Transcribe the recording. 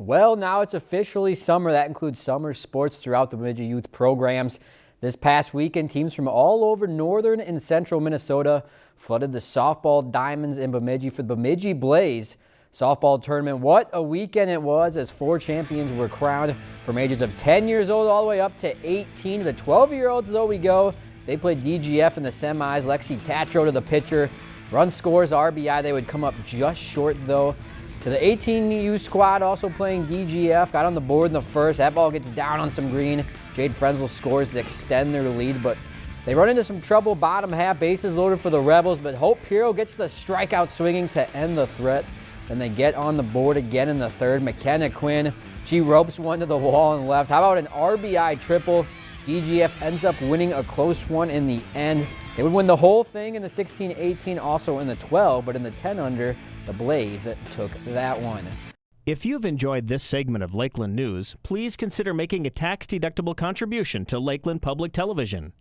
Well, now it's officially summer. That includes summer sports throughout the Bemidji youth programs. This past weekend, teams from all over northern and central Minnesota flooded the softball diamonds in Bemidji for the Bemidji Blaze softball tournament. What a weekend it was as four champions were crowned from ages of 10 years old all the way up to 18. The 12-year-olds, though, we go. They played DGF in the semis. Lexi Tatro to the pitcher. Run scores, RBI. They would come up just short, though to the 18U squad also playing DGF. Got on the board in the first. That ball gets down on some green. Jade Frenzel scores to extend their lead, but they run into some trouble bottom half. Bases loaded for the Rebels, but Hope Piro gets the strikeout swinging to end the threat. Then they get on the board again in the third. McKenna Quinn, she ropes one to the wall and left. How about an RBI triple? DGF ends up winning a close one in the end. They would win the whole thing in the 16-18, also in the 12, but in the 10 under, the Blaze took that one. If you've enjoyed this segment of Lakeland News, please consider making a tax-deductible contribution to Lakeland Public Television.